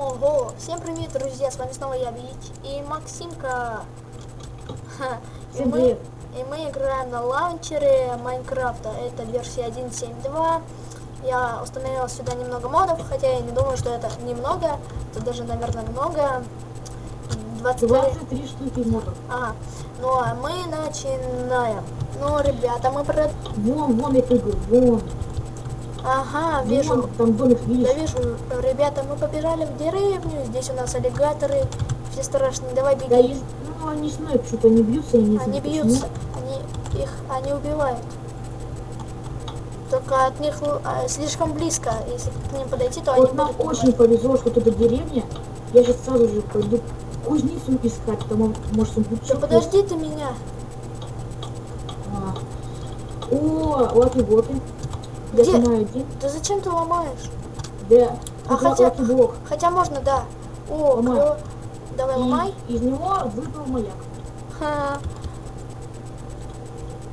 Ого, всем привет, друзья, с вами снова я, Вить и Максимка. И мы, и мы играем на лаунчере Майнкрафта, это версия 1.7.2. Я установила сюда немного модов, хотя я не думаю, что это немного, это даже, наверное, много. 20 23 штуки модов. Ага, ну а мы начинаем. Ну, ребята, мы про... Вон, вон я прыгаю, вон. Ага, вижу. Вон, там домик, видишь? Я вижу, ребята, мы побежали в деревню, здесь у нас аллигаторы, все страшные, давай беги. Да, есть, ну они знают, что-то они бьются, я не знаю. Они почему. бьются, они их, они убивают. Только от них а, слишком близко, если к ним подойти, то они Вот нам будут очень убивать. повезло, что тут деревня. Я сейчас сразу же пойду кузницу искать, там он- может он будет Да подожди ты меня. А. О, лаки-блоки. Я Где? снимаю один. Да зачем ты ломаешь? Да. А хотя- лаки-блок. Хотя можно, да. О, Ломай. клё- Давай И ломай. из него выпал маяк. Ха.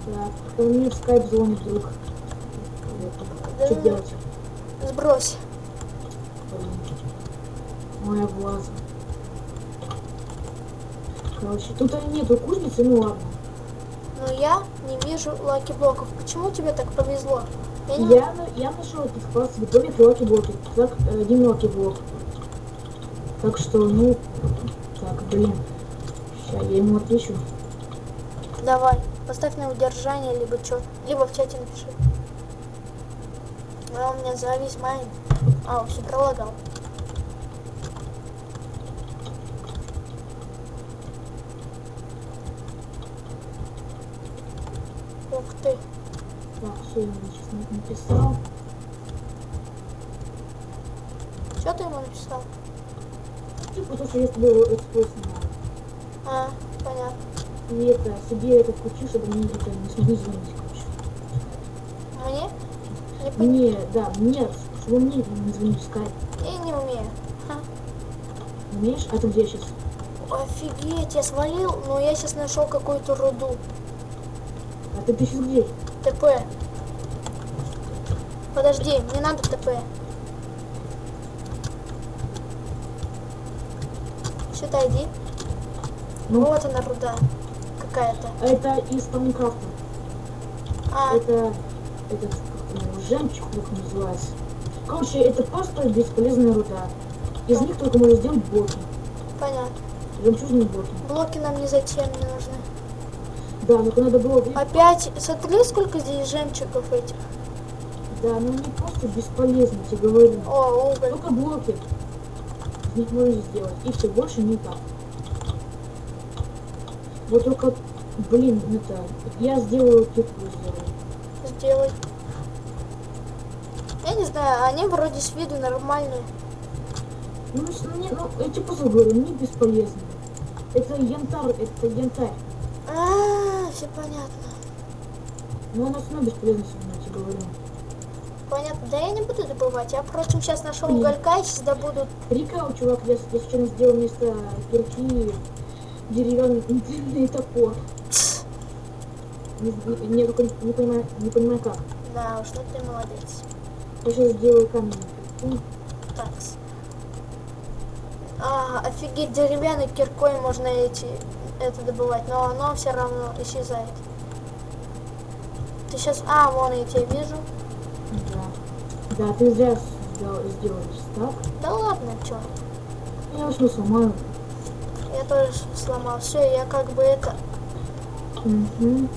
Так, мне в скайп звонит друг. Что Да. делать? Сбрось. Моя влаза. Короче, тут нету кузницы, ну ладно. Но я не вижу lucky block ов. Почему тебе так повезло? Я не Я, я нашел этих класс домик lucky block и. Так, э, один lucky block. Так что, ну, так, блин. Сейчас я ему отвечу. Давай, поставь на удержание, либо что, либо в чате напиши. А у меня завис майн. А, все пролагал. Ух ты. Все, я сейчас написал. Что ты ему написал? Типа то, что я с тобой снимаю. А, понятно. И это, себе это включи, чтобы мне это не смогли звонить, короче. Мне? Не Мне, да, мне, чтобы мне не звонить в скайп. Я не умею. Ха. Умеешь? А ты где сейчас? Офигеть, я свалил, но я сейчас нашел какую-то руду. А ты, ты сейчас где? ТП. Подожди, мне надо ТП. Сюда иди. Ну? Вот она руда какая-то. А это из Майнкрафта. А, Это этот его, жемчуг как называется. Короче, это просто бесполезная руда. Из них только можно сделать блоки. понятно. Жемчужные блоки. Блоки нам не зачем не нужны. Да, только надо было... Опять, смотри, сколько здесь жемчугов этих. Да, но они просто бесполезны, я тебе говорю. О, уголь. Только блоки. Них можно сделать. И все, больше никак. Вот только, блин, это... Я сделаю кирку сделаю. Сделай. Я не знаю, они вроде с виду нормальные. Ну, с- ну, не- ну, я тебе просто говорю, они бесполезны. Это янтарь, это янтарь. А, все понятно. Но оно все равно бесполезно сегодня, я тебе говорю. Понятно. Да я не буду добывать. Я, впрочем, сейчас нашел уголька и сейчас добуду. Прикол, чувак, я, я случайно сделал вместо кирки деревянный топор. Не, не- не понимаю, не понимаю как. Да уж, ну ты молодец. Я сейчас сделаю камень. Так. А, офигеть, деревянной киркой можно эти это добывать, но оно все равно исчезает. Ты сейчас. А, вон я тебя вижу. Да. Ты зря сделаешь так. Да ладно, чё. Я возьму сломаю. Я тоже сломал. Все, я как бы это. Угу.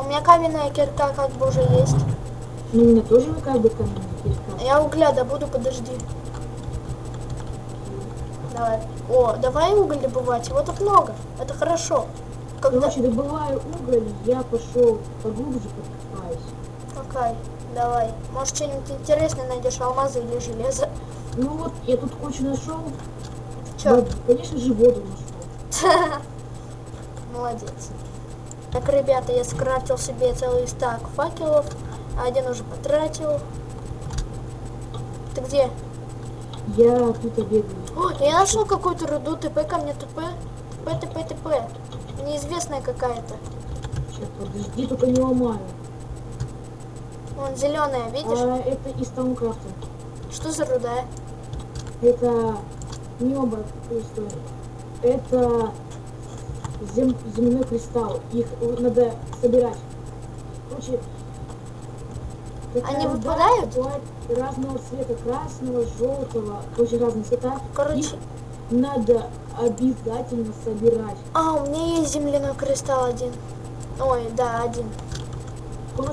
У меня каменная кирка как бы уже есть. Ну, у меня тоже как бы камень кирка. Я угля добуду, подожди. Давай. О, давай уголь добывать. Его тут много. Это хорошо. Когда... Короче, добываю уголь, я пошел поглубже подкопаюсь. Окей, давай. Может, что-нибудь интересное найдешь, алмазы или железо. Ну вот, я тут кучу нашел. Чё? Да, конечно же, воду нашел. Молодец. Так, ребята, я скрафтил себе целый стак факелов. Один уже потратил. Ты где? Я тут бегаю. О, я нашел какую-то руду. ТП ко мне ТП. ТП, ТП, ТП. Неизвестная какая-то. Сейчас, подожди, только не ломаю. Вон, зеленая, видишь? А это из Таункрафта. Что за руда? Это Не оба пристойные. Это зем... земной кристалл. Их надо собирать. Короче, Они выпадают? разного цвета, красного, желтого, очень разные цвета. Короче, Их надо обязательно собирать. а, у меня есть земляной кристалл один. Ой, да, один.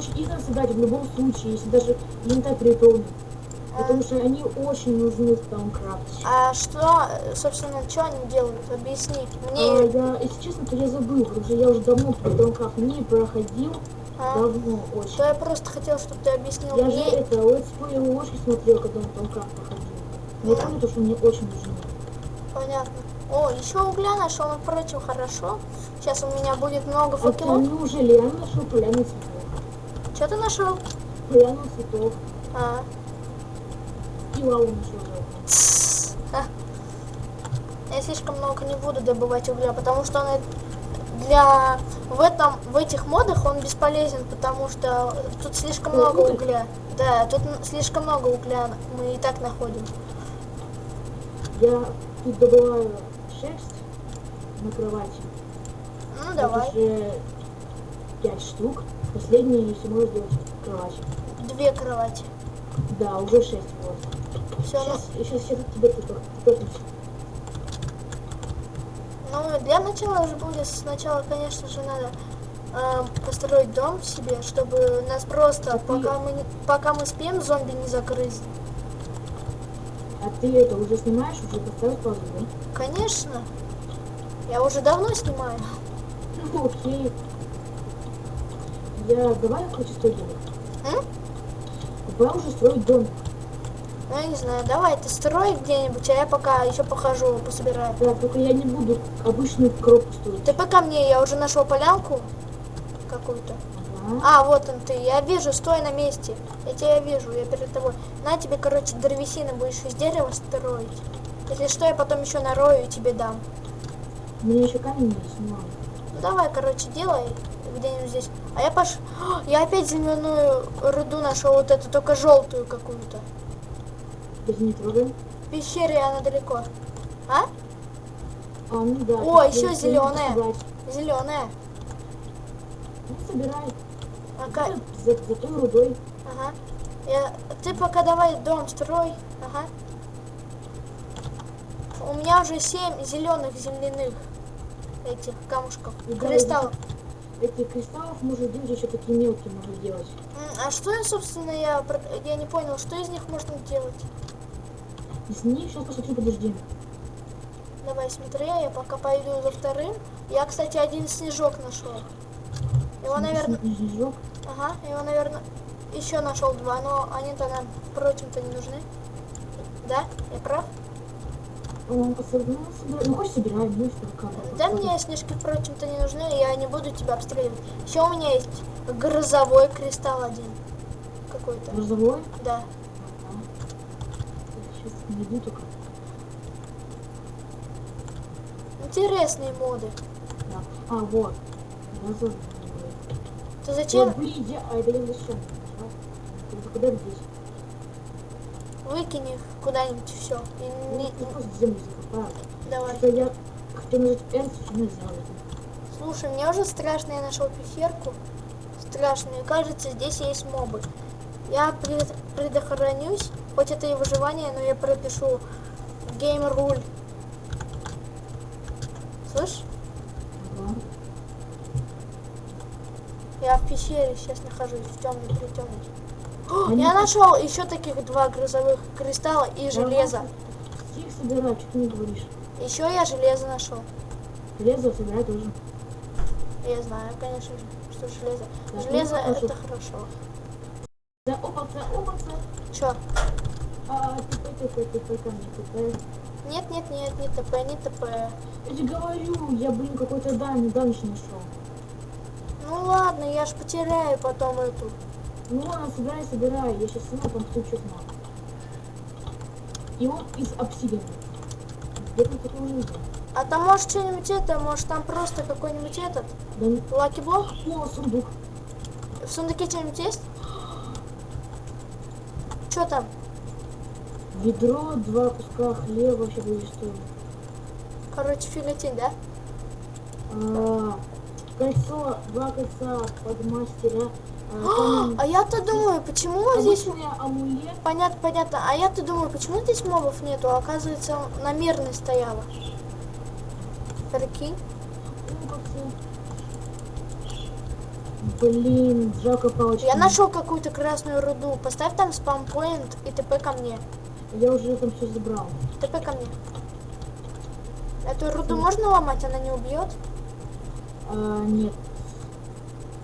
Короче, их надо собирать в любом случае, если даже инвентарь переполнен. Потому что они очень нужны в Thaumcraft е. А что, собственно, что они делают? Объясни. А, Мне... я, если честно, то я забыл, потому что я уже давно Thaumcraft не проходил. А, Давно то очень. я просто хотел, чтобы ты объяснил Я же мне. это, летсплей ложки смотрел, когда на Thaumcraft проходил. Но я помню, то, что мне очень нужны. Понятно. О, еще угля нашел, ну, впрочем, хорошо. Сейчас у меня будет много А ты факелов. неужели я нашел поляну цветов? Что ты нашел? Поляну цветов. А, И лаву нашел. Я слишком много не буду добывать угля, потому что он для в этом в этих модах он бесполезен, потому что тут слишком О, много угля. Да, тут слишком много угля мы и так находим. Я тут добываю шерсть на кровати. Ну давай. уже пять штук. Последнее, если можно сделать кровать. Две кровати. Да, уже шесть вот. Все, ну, Сейчас, сейчас, сейчас тебе тут ну для начала же будет сначала, конечно же, надо э, построить дом себе, чтобы нас просто, А ты- пока мы не- пока мы спим, зомби не загрызли. А ты это уже снимаешь, уже поставил паузу, да? Конечно. Я уже давно снимаю. Ну, окей. Я давай я хочу строить домик. М? Давай уже строить домик. Ну, я не знаю, давай ты строй где-нибудь, а я пока еще похожу, пособираю. Да, только я не буду обычную коробку строить. Ты пока мне, я уже нашел полянку какую-то. Ага. А, вот он ты, я вижу, стой на месте. Я тебя вижу, я перед тобой. На тебе, короче, древесины будешь из дерева строить. Если что, я потом еще нарою и тебе дам. Меня еще камень ну ладно. Ну давай, короче, делай где-нибудь здесь. А я пош... Я опять зеленую руду нашел, вот эту, только желтую какую-то. Не трогаем. В пещере она далеко. А? А, ну да. О, еще я- я зелёная. буду собрать. Зеленая. Ну, собирай. Ага. За, за той рудой. ага. Я... Ты пока давай дом строй. Ага. У меня уже семь зеленых земляных этих камушков. Ну да, Кристаллов. Этих кристаллов можно делать еще такие мелкие можно делать. А что, собственно, я, я не понял, что из них можно делать? Из них сейчас посмотрю, подожди. Давай, смотри, я пока пойду за вторым. Я, кстати, один снежок нашел. Его, наверное, Снежок. ага, его, наверное, еще нашел два, но они-то нам, впрочем-то, не нужны. Да? Я прав? Ну. Ну, хочешь собирай, ну, бы, Да мне снежки, впрочем-то, не нужны, я не буду тебя обстреливать. Еще у меня есть грозовой кристалл один. Какой-то. Грузовой? Да. Сейчас найду только. Интересные моды. Да. А, вот. Грузовой. Ты зачем выйди, а это я зачем? Ты куда здесь? Выкинь их куда-нибудь все? И Ну, не... Давай. Что я что не. Слушай, мне уже страшно, я нашел пещерку. Страшно, мне кажется, здесь есть мобы. Я пред- предохранюсь, хоть это и выживание, но я пропишу гейм руль. Слышь, Ага. я в пещере сейчас нахожусь, в темной притемной. О, я нашел еще таких два грозовых кристалла и железо. Их собирай, что ты не говоришь. Еще я железо нашел. Железо собирай тоже. Я знаю, конечно же, что железо. Так, Железо ну, хорошо. это хорошо. Да, опаца, опаца. Че? А, типа, типа, типа, ко мне. Нет, нет, нет, не ТП, не ТП. Я тебе говорю, я, блин, какой-то дан, данж нашел. Ну ладно, я ж потеряю потом эту. Ну ладно, собирай, собирай. Я сейчас сама там стучу на. И он из обсидиана. Где там такого не видел? А там может что-нибудь это, может там просто какой-нибудь этот, Да не... лаки блок? О, сундук. В сундуке что-нибудь есть? Что там? Ведро, два куска хлеба вообще будет стоить. Короче, фиготень, да? А, кольцо, два кольца под мастера. А, а я-то думаю, почему здесь... Обычный амулет. Понятно, понятно. А я-то думаю, почему здесь мобов нету? А оказывается, на мирной стояла. Прикинь. Ну, Блин, жалко палочки. Я нашел какую-то красную руду. Поставь там спампоинт и ТП ко мне. Я уже там все забрал. ТП ко мне. Эту руду можно ломать, она не убьет? А, нет,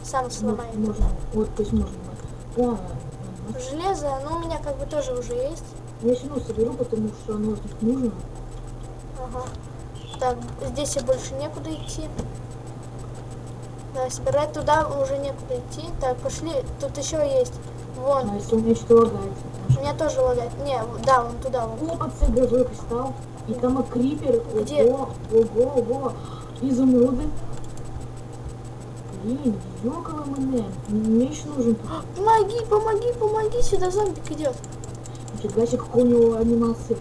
Сам сломает. можно. Вот, то есть можно. Ага. Железо, ну у меня как бы тоже уже есть. Я равно соберу, потому что оно тут нужно. Ага. Так, здесь и больше некуда идти. Да, собирать туда уже некуда идти. Так, пошли. Тут еще есть. Вон. А если у меня что-то лагает. У меня тоже лагает. Не, да, вон туда вон. О, под газовый кристалл. И там крипер. Где? Ого, ого, ого. Изумруды. Блин, ёкало мне. Еще нужен. Помоги, помоги, помоги, сюда зомбик идет. Нифига себе, какой у него анимация.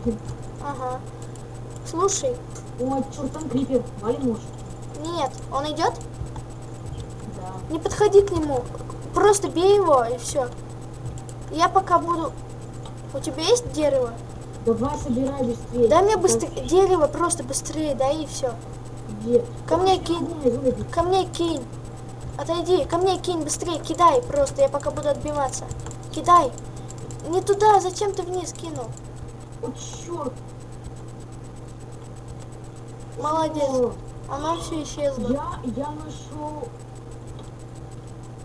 Ага. Слушай, О, черт, там крипер. Валим может. нет, он идет? Да. Не подходи к нему. Просто бей его и все. Я пока буду... У тебя есть дерево? Давай собирай быстрее. Дай мне быстрее. Дерево просто быстрее, дай и все. Где? Ко мне Ой, кинь. ой. Ко мне кинь. Отойди, ко мне кинь быстрее, кидай просто, я пока буду отбиваться. Кидай. Не туда, зачем ты вниз кинул? О, черт. Молодец. Она все исчезла. Я, я нашел.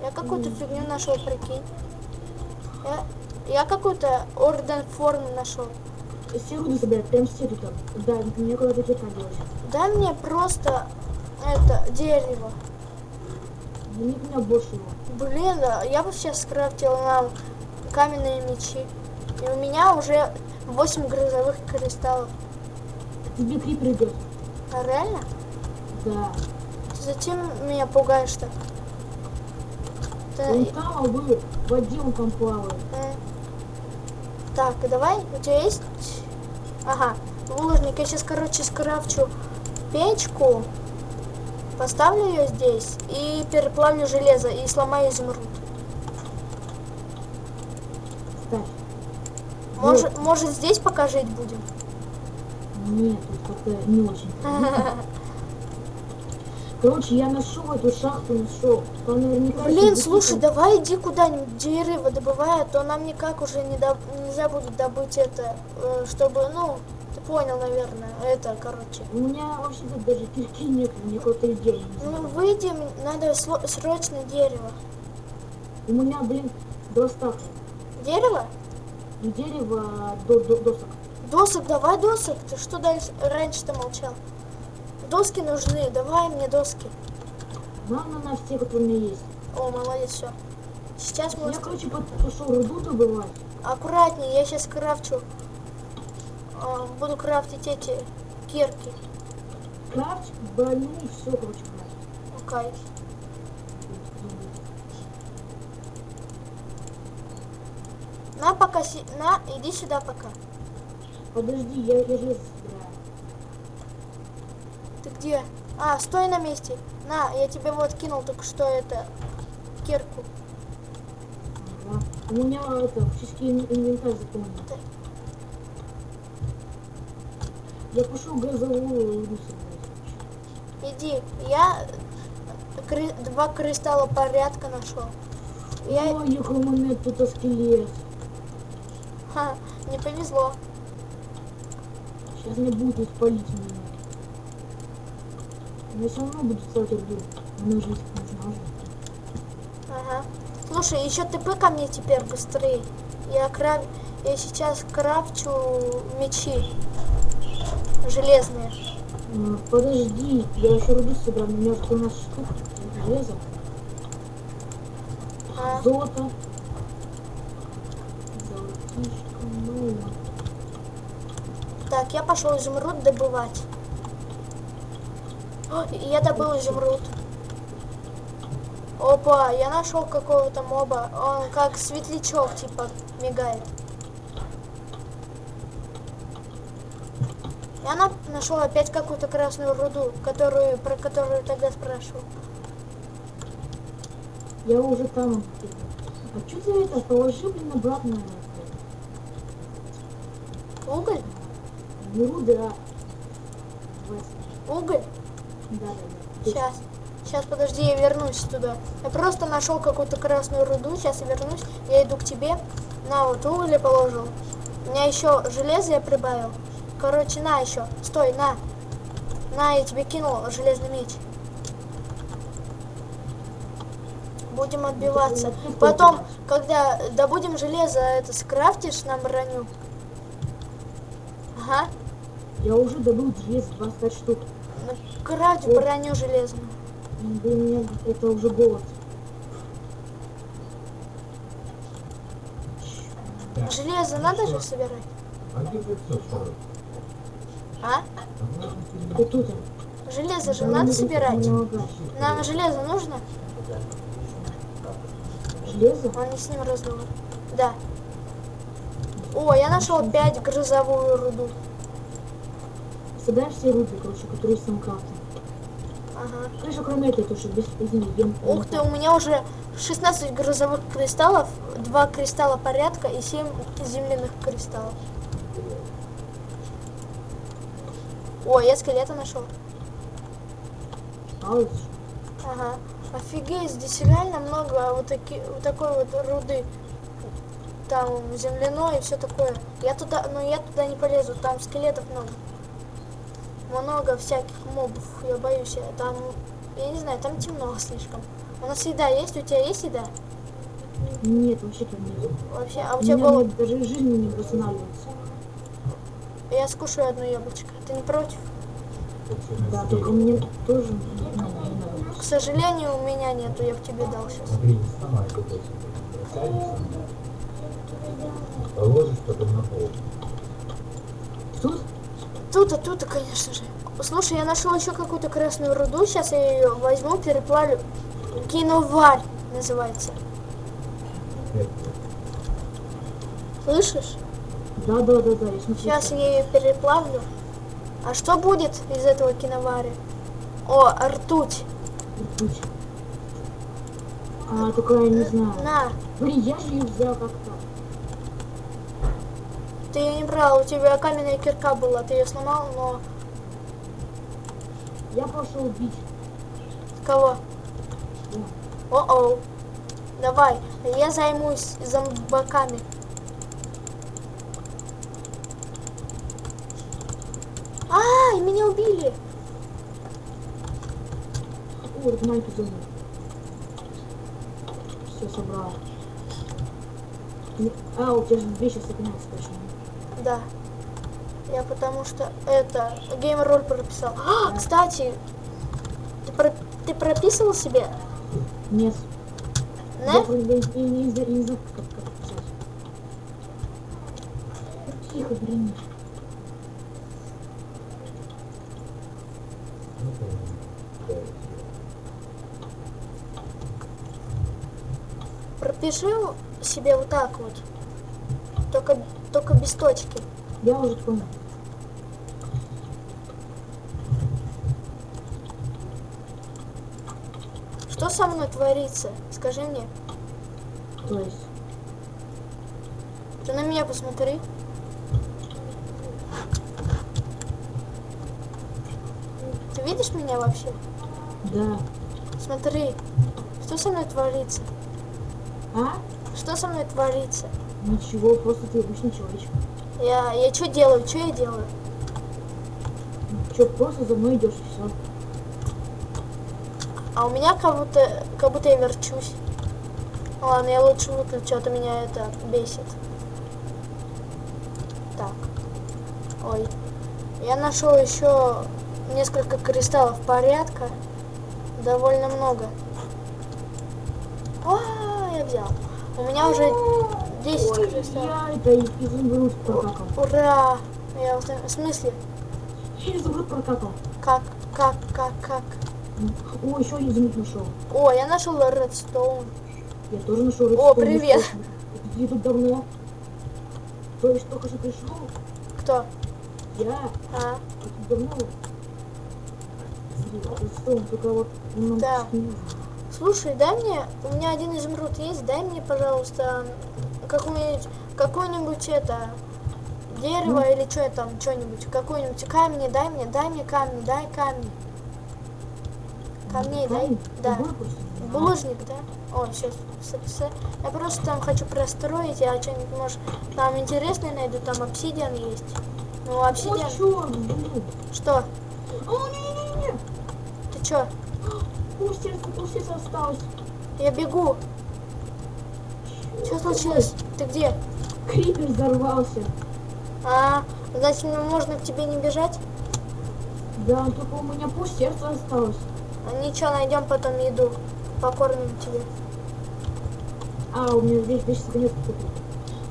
Я какую-то фигню нашел, прикинь. Я, я какую-то орден формы нашел. Все руды собирать, прям тут. Да, мне куда-то делать. Дай мне просто это дерево. Да у меня больше его. Блин, да, я бы сейчас скрафтил нам каменные мечи. И у меня уже 8 грозовых кристаллов. Тебе крипер идет. А реально? Да. Зачем меня пугаешь-то? Ты- Он там, а вы в воде он там плавает. Э. Так, давай, у тебя есть... Ага, булыжник. Я сейчас, короче, скрафчу печку, поставлю ее здесь и переплавлю железо и сломаю изумруд. Ставь. Может, может здесь пока жить будем? Нет, как-то не очень. Короче, я нашел эту шахту, нашел. Там наверняка... Блин, слушай, давай иди куда-нибудь дерево добывай, а то нам никак уже не доб- нельзя будет добыть это, э, чтобы, ну, понял, наверное, это, короче. У меня вообще тут даже кирки нет, мне какой-то идея. Ну, выйдем, надо срочно дерево. У меня, блин, стака. Дерево? Не дерево, до, до- досок. Досок, давай досок. Ты что дальше раньше-то молчал? Доски нужны, давай мне доски. На, на, на, все, которые у меня есть. О, молодец, все. Сейчас мы... Я, короче, пошел руду добывать. Аккуратнее, я сейчас крафчу. А, буду крафтить эти кирки. Крафт, и все, короче. Ну, кайф. На, пока... си- На, иди сюда пока. Подожди, я, железо собираю. Ты где? А, стой на месте. На, я тебе вот кинул только что это... Кирку. Ага. У меня это, ин- инвентарь заполнен. Я пошел газовую. Иди, я кры- два кристалла порядка нашел. Я... Ой, яка у мене тут скелет. Ха, не повезло. Сейчас не будут палить меня. Я все равно буду ставить жить не знаю. Ага. Слушай, еще ТП ко мне теперь быстрее. Я крав... Я сейчас крафчу мечи. Железные. Подожди, я еще руду собрал. У меня уже 13 штук. Железо. А, Золото. Золотишко, ну. так, я пошел изумруд добывать. О, я добыл изумруд. Опа, я нашел какого-то моба. Он как светлячок, типа, мигает. Я на- нашел опять какую-то красную руду, которую, про которую тогда спрашивал. Я уже там. А что ты это? Положи, блин, обратно. Уголь? Ну да. Вася. Уголь? Да, да, да. Сейчас. Сейчас, подожди, я вернусь туда. Я просто нашел какую-то красную руду. Сейчас я вернусь. Я иду к тебе. На, вот уголь положил. У меня еще железо я прибавил. Короче, на еще. Стой, на. На, я тебе кинул железный меч. Будем ну, отбиваться. Ну, ну, Потом, когда добудем железо, это скрафтишь нам броню. Ага. Я уже добыл железо 25 штук. Крафти вот. броню железную. Да нет, это уже голод. Железо надо же собирать? А? Железо же надо собирать. Нам железо нужно? Железо? Он не с ним разговор. Да. О, я нашел опять грозовую руду. Собираем все руды, короче, которые с Самкрафта. Ага. Конечно, кроме этой тоже без извини, ем. Ух ты, у меня уже 16 грозовых кристаллов, 2 кристалла порядка и 7 земляных кристаллов. О, я скелета нашел. Ага. Офигеть, здесь реально много вот, таки, вот такой вот руды. Там земляной и все такое. Я туда, но я туда не полезу, там скелетов много. Много всяких мобов, я боюсь. я Там, я не знаю, там темно слишком. У нас еда есть? У тебя есть еда? Нет, вообще там нет. Вообще, а у У тебя голод? даже жизни не восстанавливается. Я скушаю одно яблочко. Ты не против? Да, только мне тоже. К сожалению, у меня нету, я бы тебе дал сейчас. Положишь потом на пол. Тут? Тут-то, тут-то, конечно же. Слушай, я нашел еще какую-то красную руду. Сейчас я ее возьму, переплавлю. Киноварь называется. Слышишь? Да, да, да, да. Сейчас я ее переплавлю. А что будет из этого киноваря? О, ртуть. Ртуть. А, только я не знаю. На, Блин, я же ее взял как-то. ты ее не брал, у тебя каменная кирка была, ты ее сломал, но Я пошел бить. кого? О-оу. Давай, я займусь зомбаками. Ай, меня убили. Вот майку зону. Все собрал. А, у тебя же вещи сохраняются точно. Да. Я потому что это геймроль прописал. А, кстати, ты, про- ты прописывал себе? Нет. Я, Не? просто не, не, не, знаю- не знаю, как, как писать. Тихо, блин. Пропиши себе вот так вот. Только, только без точки. Я уже понял. Что со мной творится? Скажи мне. То есть. Ты на меня посмотри. Ты видишь меня вообще? Да. Смотри, что со мной творится? А? Что со мной творится? Ничего, просто ты обычный человечек. Я, я что делаю? Что я делаю? Че, просто за мной идешь и все. А у меня как будто, как будто я верчусь. Ладно, я лучше выключу, а то меня это бесит. Так. Ой. Я нашел еще несколько кристаллов порядка. Довольно много. А, я взял. У меня уже 10 Ой, кристаллов. я это изумруд прокакал. Ура! Я вот- в смысле? Я изумруд прокакал. Как, как, как, как? О, еще изумруд нашел. О, я нашел редстоун. Я тоже нашел О, привет. Ты тут давно? То есть только что пришел? Кто? Я А, очень давно Рисуем, только вот Да. не нужно. Слушай, дай мне, у меня один изумруд есть, дай мне, пожалуйста, какую-нибудь, какую-нибудь это, дерево Ну. или что там, что-нибудь, какой-нибудь камни, дай мне, дай мне камни, дай камни. Камней дай, Камень? да. Булыжник, да? О, сейчас. Я просто там хочу простроить, я что-нибудь, может, там интересное найду, там обсидиан есть. Ну, обсидиан. Что? О, не-не-не-не. Ты чё? Полсердца, полсердца осталось. Я бегу. Что случилось? Ты где? Крипер взорвался. А, значит, можно к тебе не бежать? Да, только у меня полсердца осталось. А, Ничего, найдем потом еду. Покормим тебе. А, у меня здесь вещи сохраняются.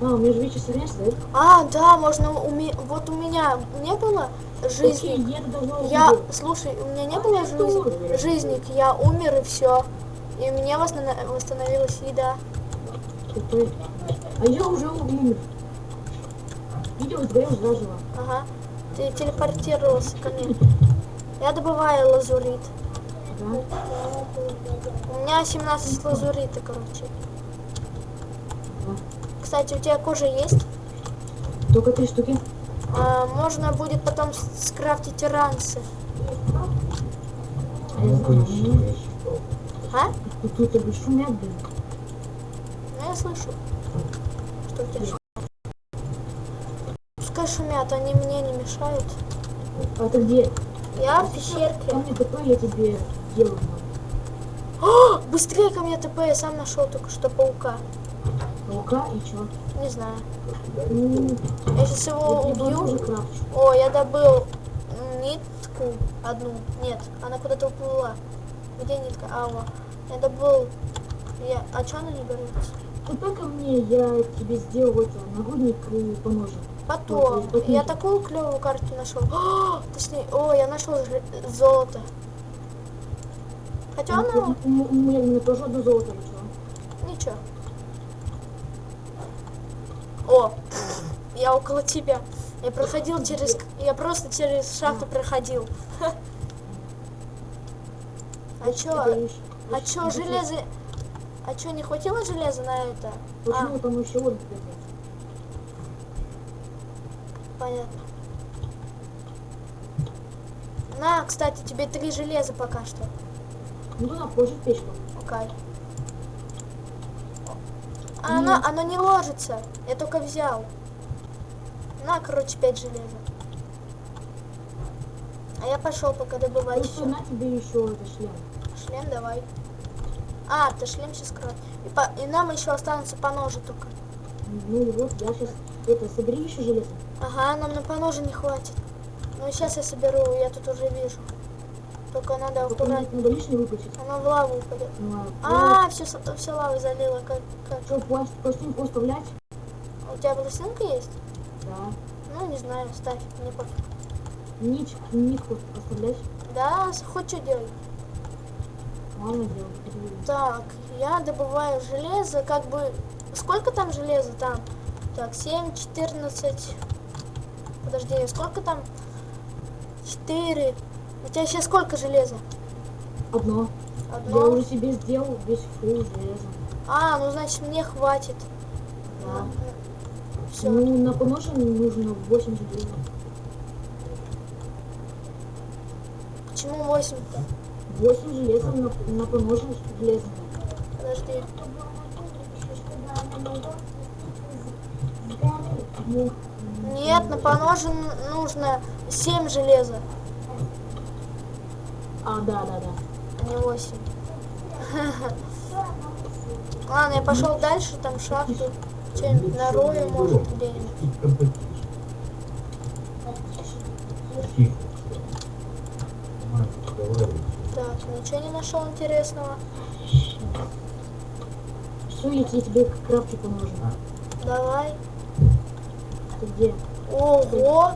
А, у меня же вещи да? А, да, можно уме... Вот у меня не было жизни. я слушай, у меня не было жизни, тоже. жизник, я умер и все. И у меня восстановилась еда. А я уже умер. Видео сгорел заживо. Ага. Ты телепортировался ко мне. Я добываю лазурит. Да? У меня 17 лазурита, короче. Да. Кстати, у тебя кожа есть? Только три штуки. А, можно будет потом скрафтить ранцы. А ищи, я считал. А? Тут бы шумят, блин. Ну, я слышу. Что у тебя шумят. Пускай шумят, они мне не мешают. А ты где? Я в Ко пещерке. мне ТП я тебе делаю. О, быстрее ко мне ТП, я сам нашел только что паука. Паука и чё? Не знаю. Я сейчас его убью. О, я добыл нитку одну. Нет, она куда-то уплыла. Где нитка? А, вот. Я добыл. Я... А что она не берется? ТП ко мне, я тебе сделал это, нагрудник и поножик. Потом. Вот, Я такую клевую карту нашел. О, точнее, о, я нашел золото. Хотя Ну, оно... У меня тоже одно золото начало. Ничего. О, я около тебя. Я проходил через... Я просто через шахту проходил. А чё? А чё, железо... А чё, не хватило железа на это? Почему А, там еще вот понятно. На, кстати, тебе три железа пока что. Ну туда положить печку. Окей. А оно, оно не ложится. Я только взял. На, короче, пять железа. А я пошел пока добывать Ну что, на тебе еще это шлем. Шлем давай. А, ты шлем сейчас кроет. И, по- и нам еще останутся по ножу только. Ну вот, я сейчас это, собери еще железо. Ага, нам на по ножу не хватит. Ну сейчас я соберу, я тут уже вижу. Только надо Только аккуратно. надо лишнее выключить. Она в лаву упадет. Ну, а А, все, все лавы залило. Как, как? что, пласт, пластинку оставлять? У тебя пластинка есть? Да. Ну, не знаю, ставь. Мне пофиг. Нить, нитку оставлять? Да, хоть что делай. Ладно, переведу. Так, я добываю железо, как бы... Сколько там железа там? Так, 7, 14... Подожди, сколько там? 4. У тебя сейчас сколько железа? Одно. Я Одно? уже себе сделал весь фул железа. А, ну значит мне хватит. Да. Все. Ну, на поноже нужно 8 железа. Почему 8-то? 8 железа на, на поноже железа. Подожди. Нет, на поноже н- нужно 7 железа, а, да, да, да. а не 8. Ладно, я пошел дальше, там шахту. Что-нибудь нарою, может, где-нибудь. Так, ничего не нашел интересного. Все, я тебе, крафчу поноже. Давай. Ты где? Ого!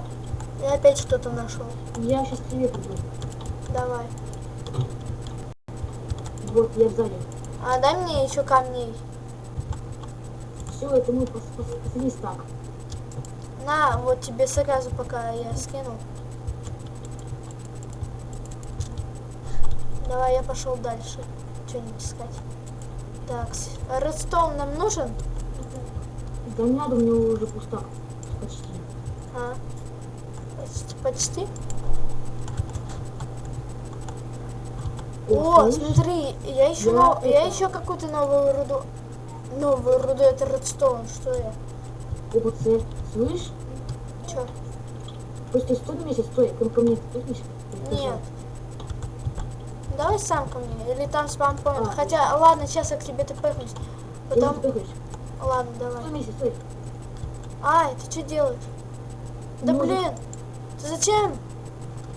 Я опять что-то нашел. Я сейчас к тебе приду. Давай. Вот, я сзади. А дай мне еще камней. Все, это мой пос- пос- последний стак. На, вот тебе сразу пока я скинул. Давай, я пошел дальше. Что-нибудь искать. Так, редстоун нам нужен? Да не надо, у меня уже пусто. Почти. А? Почти. почти? О, слышь? смотри, я еще, Я нов- я это- еще какую-то новую руду. Новую руду, это редстоун, что я? ОБЦ. Слышь? Че? Просто стой на месте, стой. Ко, ко мне пихнешь? Нет. Давай сам ко мне, или там спампоинт. А. Хотя, ладно, сейчас я к тебе тпхнусь. Потом... Потом, Ты ладно, давай. Стой месте, стой. Ай, ты что делаешь? Да Ножик. блин, ты зачем?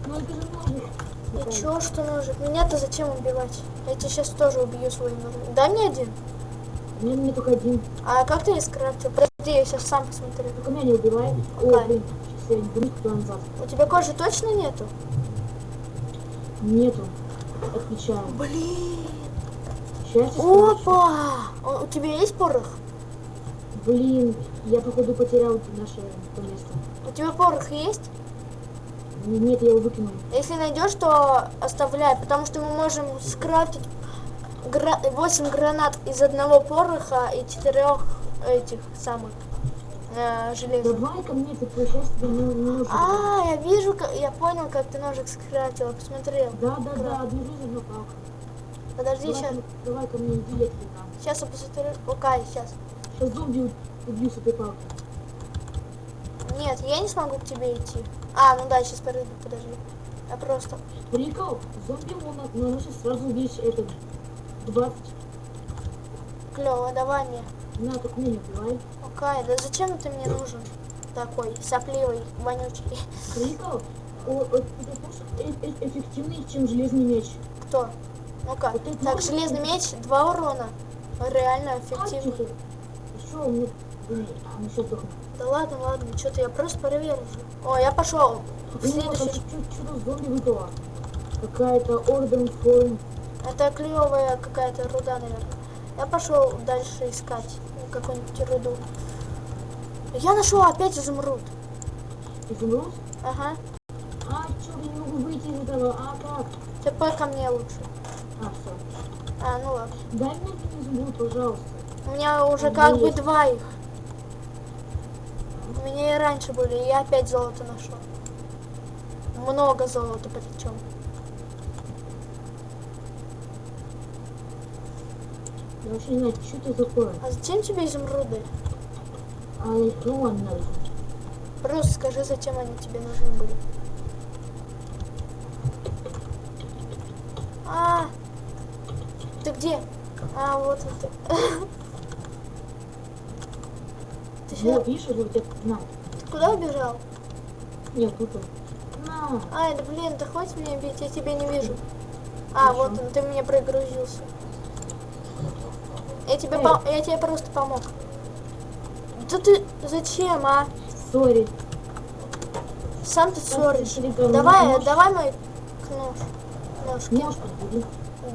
Ну это же ножик. И чё, что ножик? Меня-то зачем убивать? Я тебя сейчас тоже убью своим ножом. Дай мне один. Меня, мне только один. А как ты скрафтил? Подожди, я сейчас сам посмотрю. Только меня не убивай. О, блин. Сейчас я не назад. У тебя кожи точно нету? Нету. Отвечаю. Блин. Сейчас. Опа! У у тебя есть порох? Блин, я походу потерял наше то место. У тебя порох есть? Нет, я его выкинул. Если найдешь, то оставляй, потому что мы можем скрафтить гра- 8 гранат из одного пороха и четырех этих самых э, железных. Давай ко мне, ты тебе не, не нужен. А, я вижу, как- я понял, как ты ножик скрафтил, посмотрел. Да, да, да, одну жизнь, одну палку. Подожди, Давай, сейчас, давай ко мне, иди, я тебе дам. сейчас я посмотрю. Окей, сейчас. Сейчас зомби убью с этой палкой. Нет, я не смогу к тебе идти. А, ну да, сейчас подожди, подожди. Я просто... Прикол, зомби на- наносит сразу весь этот 20. Клево, давай мне. На, только меня не убивай. Окей, да зачем ты мне нужен? Такой сопливый, вонючий. Прикол, о, о, это тоже э- э- эффективнее, чем железный меч. Кто? Ну-ка. Вот Так, ножик. железный меч, два урона. Реально А, эффективно. тихо. Еще у меня... Ну. Да ладно, ладно, что-то я просто проверю. О, я пошел. Блин, а следующий. Что-то зомби выпало. Какая-то орден форм. Это клевая какая-то руда, наверное. Я пошел дальше искать какую-нибудь руду. Я нашел опять изумруд. Изумруд? Ага. А, чё, я не могу выйти из этого? А, как? ТП ко мне лучше. А, все. А, ну ладно. Дай мне изумруд, пожалуйста. У меня уже А, как ну бы есть. два их. У меня и раньше были, и я опять золото нашел. Много золота причем. Вообще не знаю, что это такое. А зачем тебе изумруды? А, ну ладно, надо. Просто скажи, зачем они тебе нужны были. А, ты где? А, вот это. Ты, сюда- Вот, видишь, вот это, на. ты куда убежал? Нет, тут он. На. Ай, да блин, да хватит меня бить, я тебя не вижу. А, вот он, ты мне прогрузился. Я тебе, Эй. пом- я тебе просто помог. Да ты зачем, а? Сори. Сам ты ссоришь. Давай, давай мой нож. Нож, кинь. Нож подбери.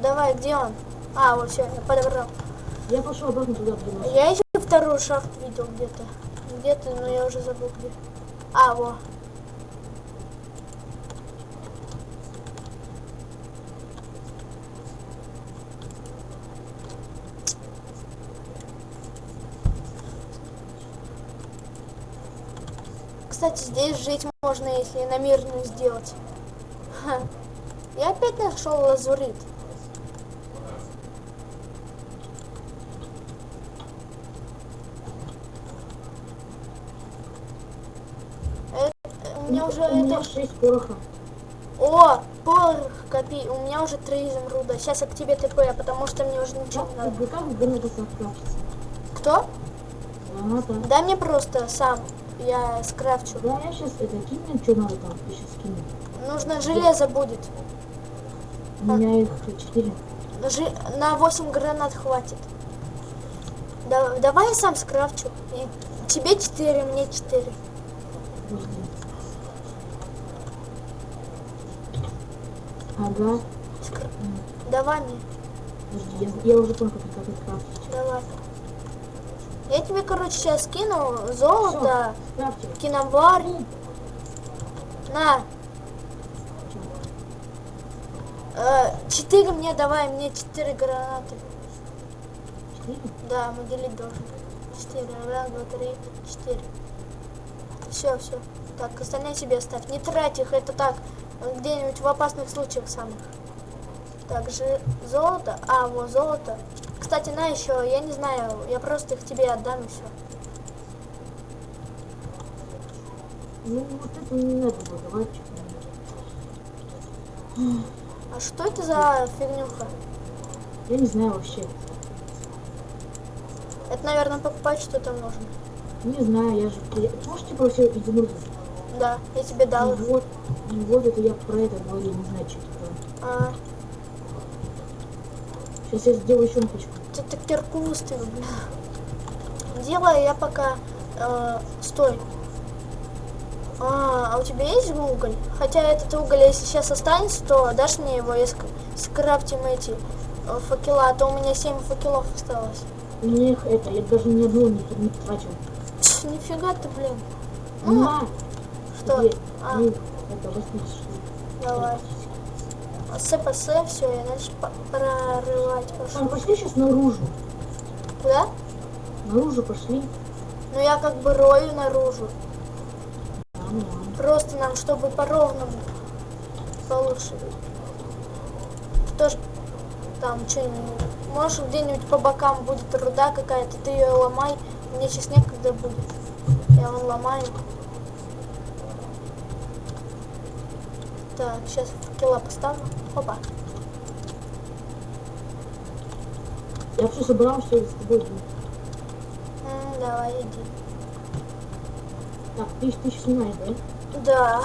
Давай, где он? А, вот все, я подобрал. Я пошел обратно туда, нож. Я еще вторую шахту видел где-то. Где-то, но я уже забыл где. А, во. Кстати, здесь жить можно, если на мирную сделать. Ха. Я опять нашел лазурит. У меня уже У меня это... 6 пороха. О, порох копи. У меня уже три изумруда. Сейчас я к тебе ТП, потому что мне уже ничего Как, не надо. как, граната? Кто? Граната. Дай мне просто сам. Я скрафчу. Да, я сейчас это что надо там, я сейчас скину. Нужно железо будет. У меня их 4. Жи- На 8 гранат хватит. Да- давай я сам скрафчу. И тебе 4, мне 4. Подожди. Ага. Скр- Давай мне. Подожди, я, я уже как это крафтить. Давай. Я тебе, короче, сейчас скину золото, киновар. На. Э, Четыре мне давай, мне четыре гранаты. Да, мы делить должны. Четыре. Раз, два, три, четыре. Все, все. Так, остальные себе оставь. Не трать их, это так, где-нибудь в опасных случаях самых. Также золото. А, вот золото. Кстати, на еще, я не знаю, я просто их тебе отдам и все. Ну, вот это не надо было, давай. А что это за фигнюха? Я не знаю вообще. Это, наверное, покупать что-то нужно. Не знаю, я же... Я... Можешь типа все изумруды? Да, я тебе дал. Ну вот, ну вот это я про это говорил, не знаю, что это такое. А, Сейчас я сделаю еще напичку. ты так кирку выставил, бля. Делай, я пока... э, стой. А, а у тебя есть уголь? Хотя этот уголь, если сейчас останется, то дашь мне его, если скрафтим эти э, факела, а то у меня 7 факелов осталось. Их это, я даже ни одного не, не тратил. Пш, нифига ты, блин. Ну, На! что? Где? А, Ну, это 80 давай. СПС, все, я дальше прорывать пошел. Там пошли сейчас наружу. Куда? Наружу пошли. Ну я как бы рою наружу. Просто нам, чтобы по ровному получше. Тоже там что-нибудь. Может где-нибудь по бокам будет руда какая-то, ты ее ломай. Мне сейчас некогда будет. Я вон ломаю. Так, сейчас факела поставлю. Опа. Я все собрал, что с тобой будет. М, давай, иди. Так, ты, ты снимаешь, да? Да.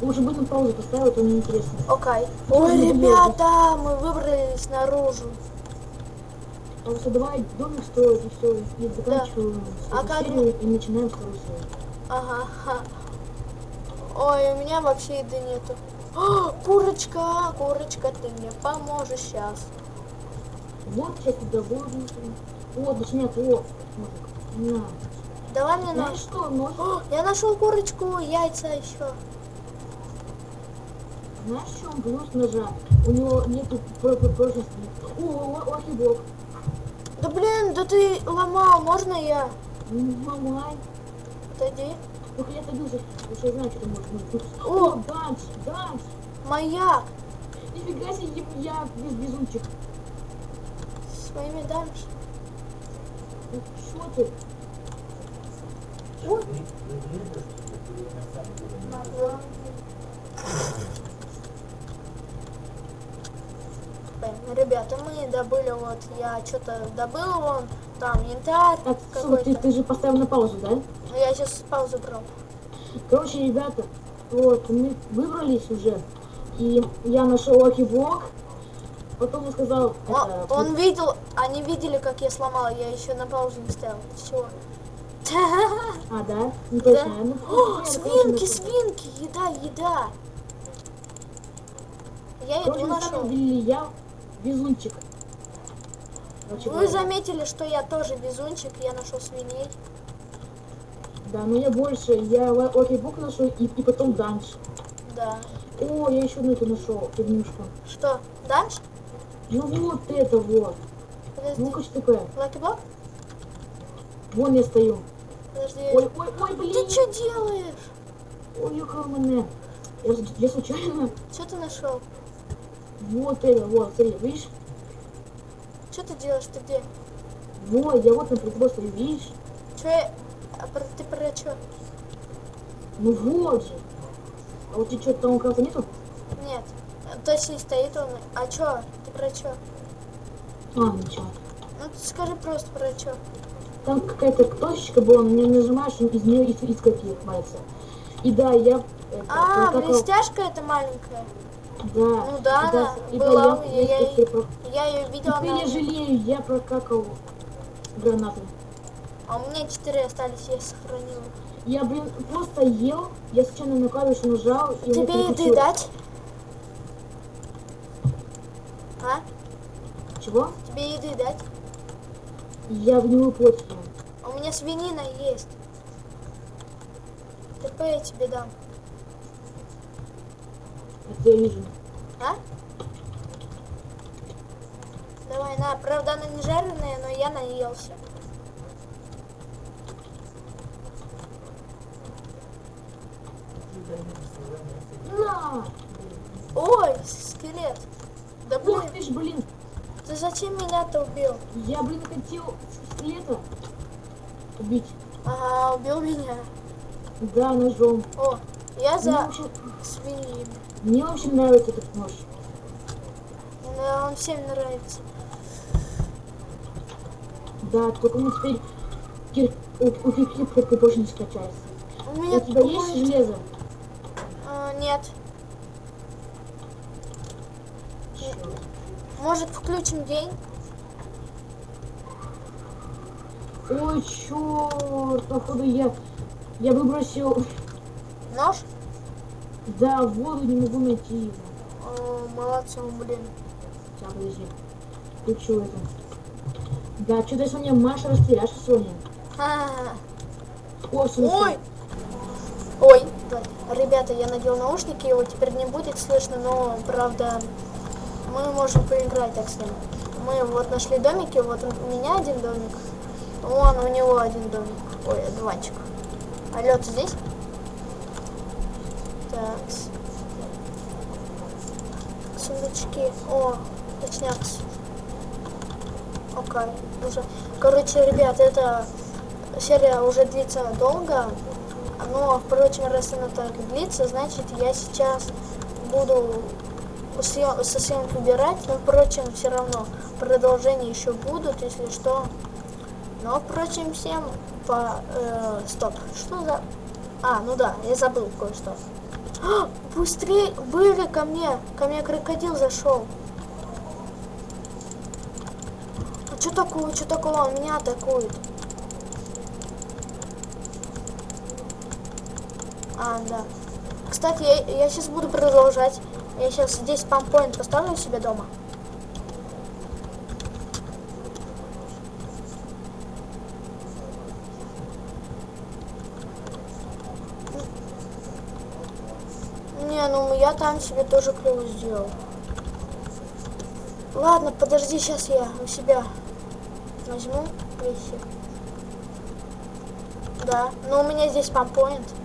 Лучше бы на паузу поставил, это неинтересно. Окей. Ой, ребята, мы выбрались наружу. А вот давай домик строить и все, и заканчиваем А эту как серию и начинаем вторую серию. Ага. Ой, у меня вообще еды нету. О, курочка, курочка, ты мне поможешь сейчас. Вот сейчас туда воду. О, точнее, о, ножик. На. Давай мне нож. что, нож? О, я нашел курочку, яйца еще. Знаешь, в чем плюс ножа? У него нету про- про- прочности. О, о, о, хибок. Да блин, да ты ломал, можно я? Ну, Мамай. Отойди. Только я потому что я знаю, что ты можешь быть. О! О, данж, данж. Маяк. Нифига себе, я без безумчик. Своими дамж. Ну, Что ты? Блин, Ребята, мы добыли вот, я что-то добыл вон, там янтарь так, слушай, ты, ты же поставил на паузу, да? Я сейчас паузу брал. Короче, ребята, вот, мы выбрались уже, и я нашел lucky block, потом он сказал, Он, это, он видел, они видели, как я сломал, я еще на паузу не ставил. Все. а, да? Ну, Да. точно, ну, О, понятно, свинки, свинки, еда, еда. Я еду нашел. я везунчик. Вы заметили, что я тоже везунчик, я нашел свиней. Да, но я больше, я lucky block нашел, и, и потом данж. Да. О, я еще одну эту нашел, фигнюшку. Что, дальше? Ну вот это вот. Подожди. Ну-ка, что такое? Lucky block? Вон я стою. Подожди. Ой, ой, ой, блин. Ты что делаешь? Ой, ёкал мене. Я, я случайно... Что ты нашел? Вот это, вот, смотри, видишь? Что ты делаешь? Ты где? Вот, я вот на стою, видишь? Че я... А про- ты про что? Ну вот же. А вот тебе что, там крафта нету? Нет. Точно стоит он. А чё? Ты про что? А, ничего. Ну ты скажи просто про что. Там какая-то точечка была, на нее нажимаешь, и из нее каких хватится. И да, я... Это, А, прокакал- блестяшка это маленькая. Да. Ну да, и она была да, у меня, я про- Я ее видела, Теперь я жалею, я прокакал гранату. А у меня четыре остались, я сохранила. Я, блин, просто ел, я случайно на клавишу нажал, и Тебе еды дать? А? Чего? Тебе еды дать? Я в него плоть ем. А у меня свинина есть. ТП я тебе дам. Это я вижу. А? Давай, на. Правда, она не жареная, но я наелся. На! Ой, скелет. Да блин, Ух ты ж, блин! ты зачем меня-то убил? Я, блин, хотел скелета убить. Ага, убил меня. Да, ножом. О, я Мне за вообще, свиньи. мне вообще нравится этот нож. Да, он всем нравится. Да, только мне теперь у, у только больше не скачается. У меня У тебя есть железо? А, нет. Может, включим день? Ой, черт, походу я... Я выбросил... Нож? Да, воду не могу найти его. О, молодцы, блин. Сейчас, подожди. Включу это. Да, что-то мне Маша растеряшка сегодня. Ха-ха-ха. О, в смысле? Ой! Ой. Ребята, я надел наушники, его теперь не будет слышно, но, правда, мы можем поиграть так с ним. Мы вот нашли домики, вот у меня один домик, вон у него один домик, ой, диванчик. Алло, ты здесь? Так. Сундучки. О, точняк. Окей, уже. Короче, ребят, эта серия уже длится долго. Но, впрочем, раз она так длится, значит, я сейчас буду со съемок убирать. Но, впрочем, все равно продолжения еще будут, если что. Но, впрочем, всем по... э, стоп. Что за... А, ну да, я забыл кое-что. А, Быстрее, были ко мне. Ко мне крокодил зашел. А что такое, что такое? Он меня атакует. А, да. Кстати, я, я сейчас буду продолжать. Я сейчас здесь пампоинт поставлю у себя дома. Не, ну я там себе тоже клево сделал. Ладно, подожди, сейчас я у себя возьму вещи. Да, но у меня здесь пампоинт.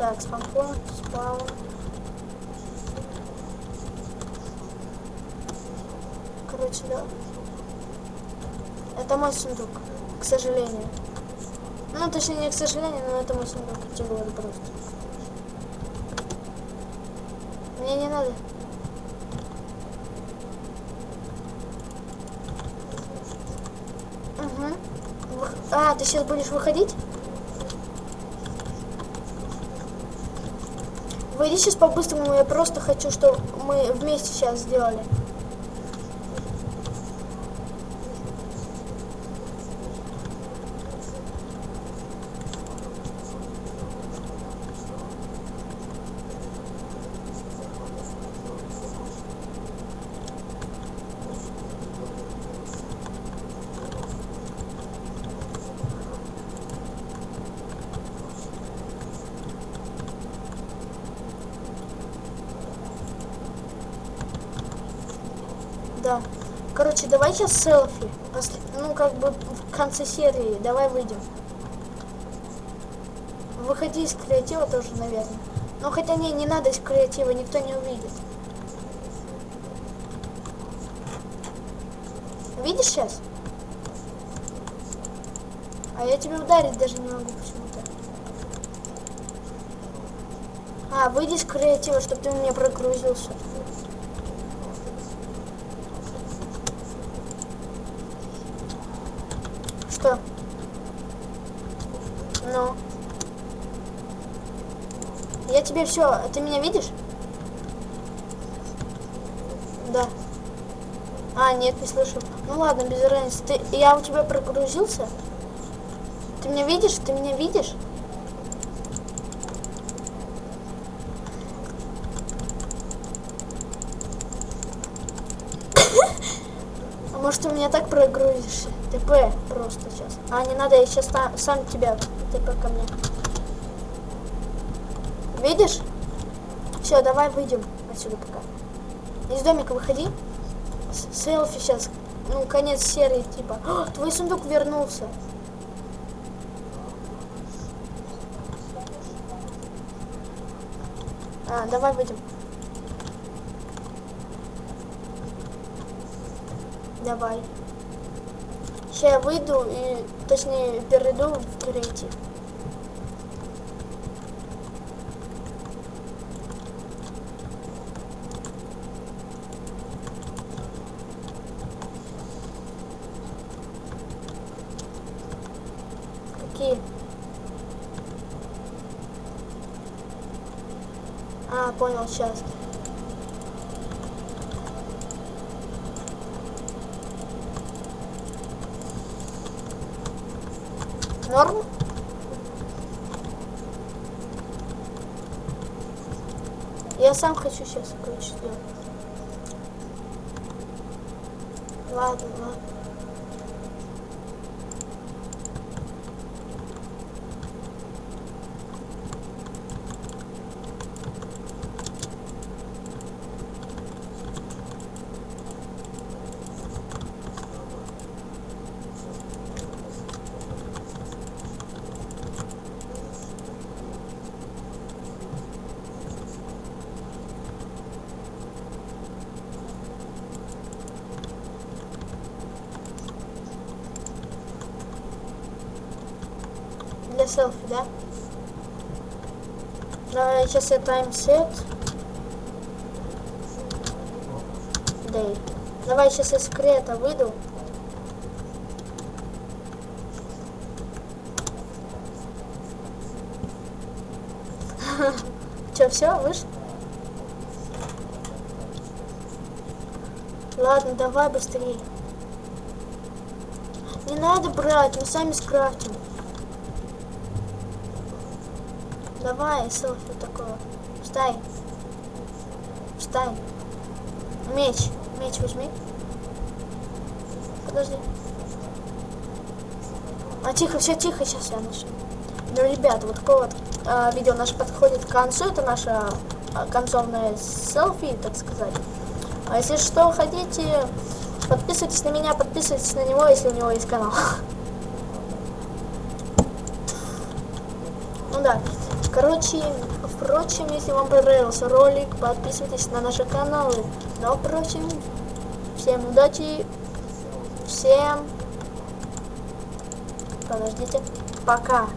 Так, спампоинт, спаун. Короче, да. Это мой сундук, к сожалению. Ну, точнее, не к сожалению, но это мой сундук, я тебе говорю просто. Мне не надо. Угу. А, ты сейчас будешь выходить? Выйди сейчас по-быстрому, я просто хочу, чтобы мы вместе сейчас сделали. Да. Короче, давай сейчас селфи. Ну, как бы в конце серии. Давай выйдем. Выходи из креатива тоже, наверное. Но хотя не, не надо из креатива, никто не увидит. Видишь сейчас? А я тебя ударить даже не могу почему-то. А, выйди из креатива, чтобы ты у меня прогрузился. что? Ну. Я тебе все. Ты меня видишь? Да. А, нет, не слышу. Ну ладно, без разницы. Ты, я у тебя прогрузился? Ты меня видишь? Ты меня видишь? А может, у меня так прогрузишься? ТП просто сейчас. А, не надо, я сейчас сам, сам тебя ТП ко мне. Видишь? Все, давай выйдем отсюда пока. Из домика выходи. С- Селфи сейчас. Ну, конец серии, типа. О, твой сундук вернулся. А, давай выйдем. Давай. Сейчас я выйду и, точнее, перейду в креатив. Какие? А, понял, сейчас. Хочу сейчас сделать. Ладно, ладно. Селфи, да? Давай, сейчас я таймсет. Дэй. Давай сейчас я секрета выйду. Че, все, вышел? Ладно, давай быстрее. Не надо брать, мы сами скрафтим. Давай, селфи такое. Встань. Встань. Меч. Меч возьми. Подожди. А тихо, все тихо, сейчас я начну. Ну, ребят, вот такое вот а, видео наше подходит к концу. Это наше а, концовное селфи, так сказать. А если что, хотите, подписывайтесь на меня, подписывайтесь на него, если у него есть канал. Ну да. Короче, впрочем, если вам понравился ролик, подписывайтесь на наши каналы. Но, впрочем, всем удачи, всем, подождите, пока.